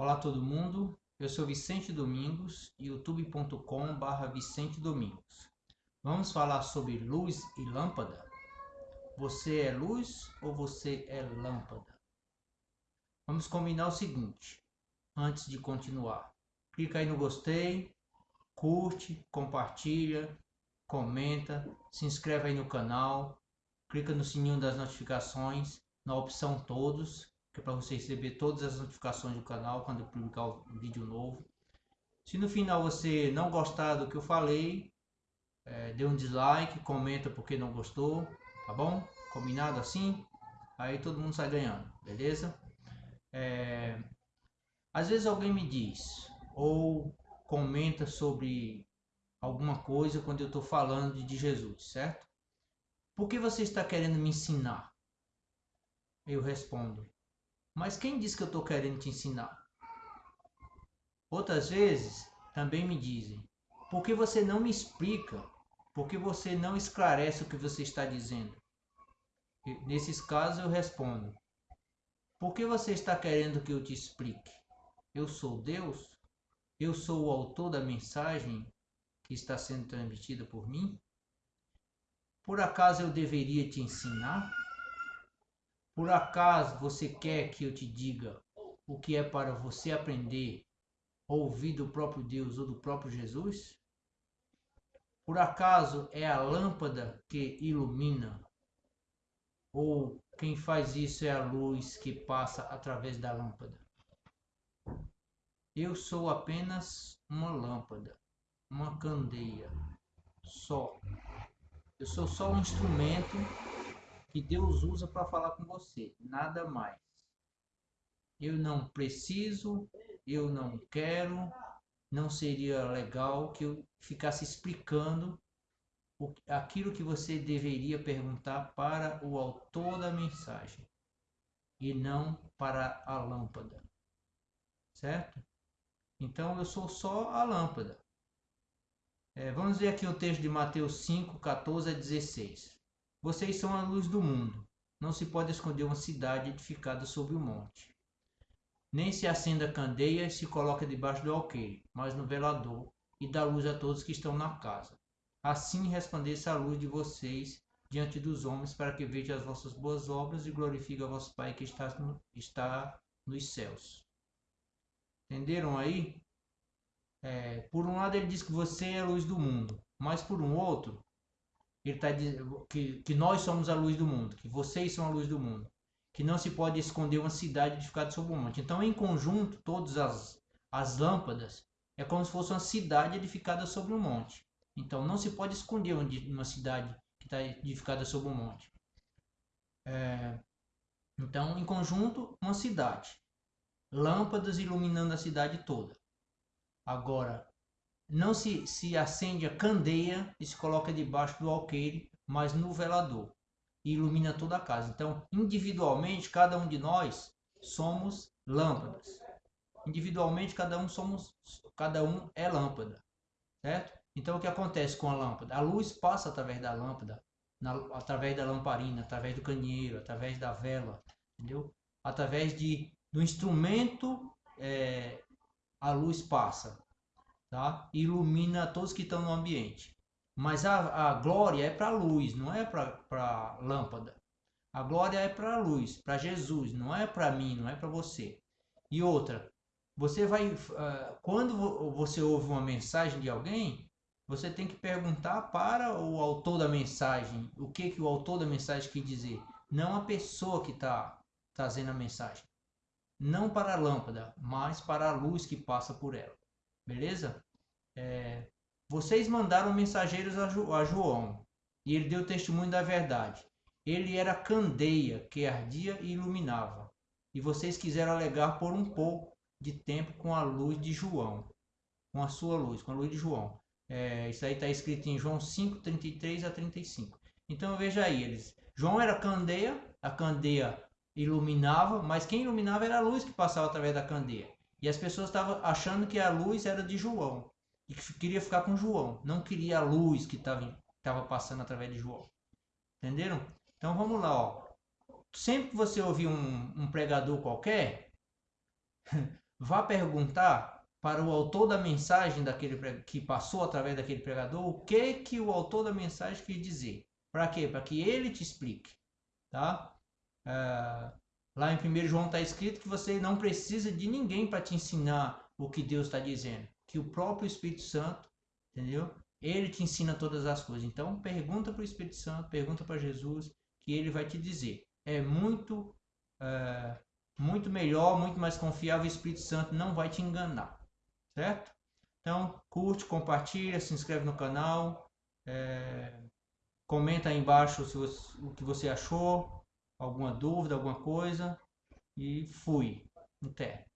Olá todo mundo, eu sou Vicente Domingos, youtube.com.br Vicente Domingos. Vamos falar sobre luz e lâmpada? Você é luz ou você é lâmpada? Vamos combinar o seguinte, antes de continuar. Clica aí no gostei, curte, compartilha, comenta, se inscreve aí no canal, clica no sininho das notificações, na opção todos, que é para você receber todas as notificações do canal quando eu publicar um vídeo novo. Se no final você não gostar do que eu falei, é, dê um dislike, comenta porque não gostou, tá bom? Combinado assim? Aí todo mundo sai ganhando, beleza? É, às vezes alguém me diz ou comenta sobre alguma coisa quando eu estou falando de Jesus, certo? Por que você está querendo me ensinar? Eu respondo, mas quem diz que eu estou querendo te ensinar? Outras vezes também me dizem, por que você não me explica? Por que você não esclarece o que você está dizendo? E, nesses casos eu respondo, por que você está querendo que eu te explique? Eu sou Deus? Eu sou o autor da mensagem que está sendo transmitida por mim? Por acaso eu deveria te ensinar? Por acaso você quer que eu te diga o que é para você aprender, ouvir do próprio Deus ou do próprio Jesus? Por acaso é a lâmpada que ilumina? Ou quem faz isso é a luz que passa através da lâmpada? Eu sou apenas uma lâmpada, uma candeia, só. Eu sou só um instrumento que Deus usa para falar com você, nada mais. Eu não preciso, eu não quero, não seria legal que eu ficasse explicando aquilo que você deveria perguntar para o autor da mensagem e não para a lâmpada. Certo? Então eu sou só a lâmpada. É, vamos ver aqui o texto de Mateus 5, 14 a 16. Vocês são a luz do mundo. Não se pode esconder uma cidade edificada sobre o monte. Nem se acenda candeia e se coloca debaixo do alqueire, mas no velador, e dá luz a todos que estão na casa. Assim resplandeça a luz de vocês diante dos homens, para que vejam as vossas boas obras e glorifique a vosso Pai que está, no, está nos céus. Entenderam aí? É, por um lado ele diz que você é a luz do mundo, mas por um outro ele está dizendo que, que nós somos a luz do mundo, que vocês são a luz do mundo, que não se pode esconder uma cidade edificada sobre um monte. Então, em conjunto, todas as, as lâmpadas é como se fosse uma cidade edificada sobre um monte. Então, não se pode esconder uma cidade que está edificada sobre um monte. É, então, em conjunto, uma cidade lâmpadas iluminando a cidade toda. Agora, não se, se acende a candeia e se coloca debaixo do alqueire, mas no velador. E ilumina toda a casa. Então, individualmente, cada um de nós somos lâmpadas. Individualmente, cada um somos, cada um é lâmpada, certo? Então, o que acontece com a lâmpada? A luz passa através da lâmpada, na, através da lamparina, através do candeeiro, através da vela, entendeu? Através de do instrumento é, a luz passa, tá? ilumina todos que estão no ambiente. Mas a, a glória é para a luz, não é para a lâmpada. A glória é para a luz, para Jesus, não é para mim, não é para você. E outra, você vai, uh, quando você ouve uma mensagem de alguém, você tem que perguntar para o autor da mensagem o que, que o autor da mensagem quer dizer, não a pessoa que está trazendo a mensagem não para a lâmpada, mas para a luz que passa por ela. Beleza? É, vocês mandaram mensageiros a, jo, a João e ele deu testemunho da verdade. Ele era candeia que ardia e iluminava. E vocês quiseram alegar por um pouco de tempo com a luz de João, com a sua luz, com a luz de João. É, isso aí está escrito em João 5, 33 a 35. Então veja aí, eles. João era candeia, a candeia iluminava, mas quem iluminava era a luz que passava através da candeia. E as pessoas estavam achando que a luz era de João e que queria ficar com João, não queria a luz que estava passando através de João. Entenderam? Então vamos lá, ó. Sempre que você ouvir um, um pregador qualquer, vá perguntar para o autor da mensagem daquele que passou através daquele pregador o que que o autor da mensagem quis dizer. Para quê? Para que ele te explique, tá? É, lá em 1 João está escrito que você não precisa de ninguém para te ensinar o que Deus está dizendo, que o próprio Espírito Santo, entendeu? Ele te ensina todas as coisas. Então pergunta para o Espírito Santo, pergunta para Jesus, que ele vai te dizer. É muito é, muito melhor, muito mais confiável. O Espírito Santo não vai te enganar, certo? Então, curte, compartilha, se inscreve no canal, é, comenta aí embaixo você, o que você achou, alguma dúvida, alguma coisa. E fui. Até.